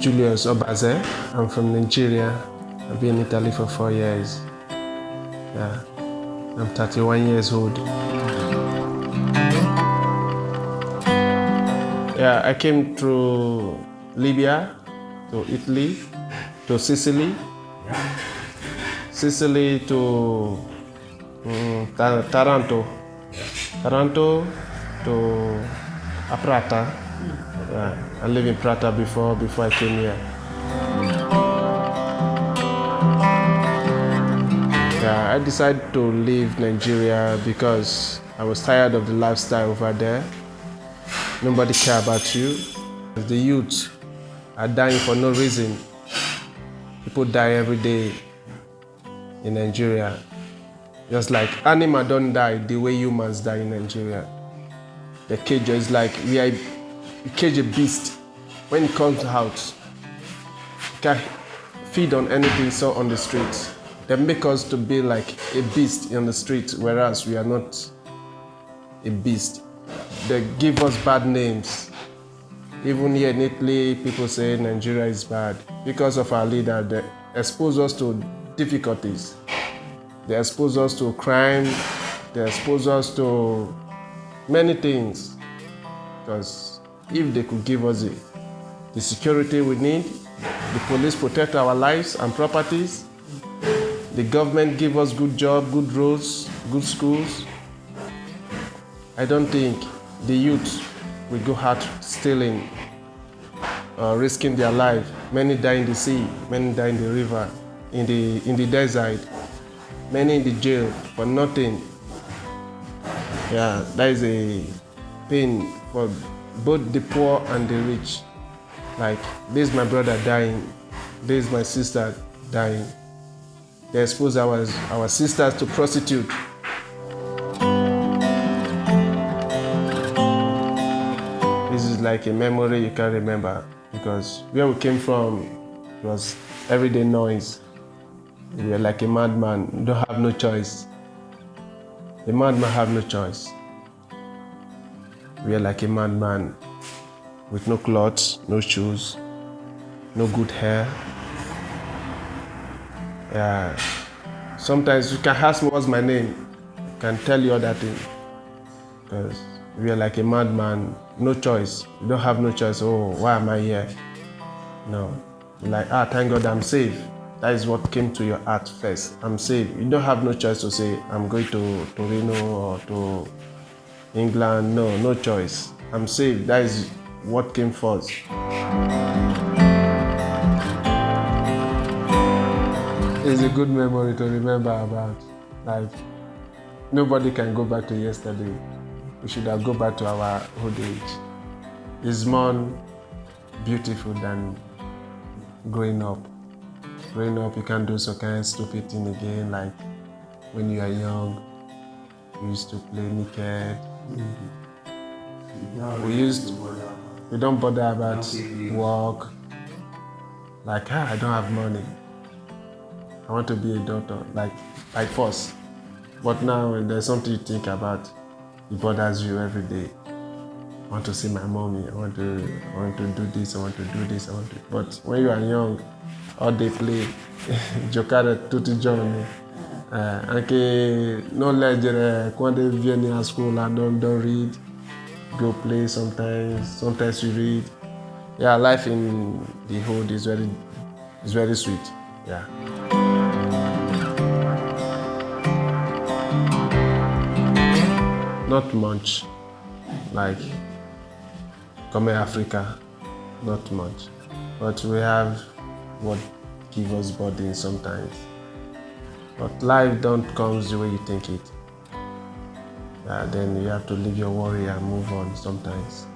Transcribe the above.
Julius Obaze. I'm from Nigeria. I've been in Italy for four years. Yeah, I'm 31 years old. Yeah, I came through Libya to Italy to Sicily, Sicily to um, Taranto, Taranto to Aprata. I lived in Prata before before I came here. Yeah, I decided to leave Nigeria because I was tired of the lifestyle over there. Nobody care about you. The youth are dying for no reason. People die every day in Nigeria. Just like animal don't die the way humans die in Nigeria. The cage is like we are you cage a beast when it comes out. You can feed on anything so on the street. They make us to be like a beast in the street, whereas we are not a beast. They give us bad names. Even here in Italy, people say Nigeria is bad because of our leader. They expose us to difficulties. They expose us to crime. They expose us to many things. Because if they could give us the, the security we need, the police protect our lives and properties, the government give us good job, good roads, good schools, I don't think the youth will go out stealing, uh, risking their life. Many die in the sea, many die in the river, in the, in the desert, many in the jail for nothing. Yeah, that is a pain for both the poor and the rich. Like, this is my brother dying, this is my sister dying. They expose our, our sisters to prostitute. This is like a memory you can remember because where we came from was everyday noise. We were like a madman, you don't have no choice. A madman have no choice. We are like a madman with no clothes, no shoes, no good hair. Yeah. Sometimes you can ask me what's my name. I can tell you other thing. Because we are like a madman, no choice. You don't have no choice. Oh, why am I here? No. You're like, ah, thank God I'm safe. That is what came to your heart first. I'm safe. You don't have no choice to say, I'm going to Torino or to England. No, no choice. I'm safe. That is what came first. It's a good memory to remember about. Like, nobody can go back to yesterday. We should have go back to our old age. It's more beautiful than growing up. Growing up, you can't do some kind of stupid thing again, like when you are young, you used to play naked. We used, we don't bother about work. Like, ah, I don't have money. I want to be a doctor, like, by force. But now, when there's something you think about, it bothers you every day. I want to see my mommy. I want to, I want to do this. I want to do this. I want to. But when you are young, all they play, tutti i giorni. Uh, anche non leggere quando vieni a scuola, don't, don't read. Go play sometimes. Sometimes you read. Yeah, life in the hood is very, is very sweet. Yeah. Not much, like come Africa, not much. But we have what give us burden sometimes. But life don't come the way you think it. Yeah, then you have to leave your worry and move on sometimes.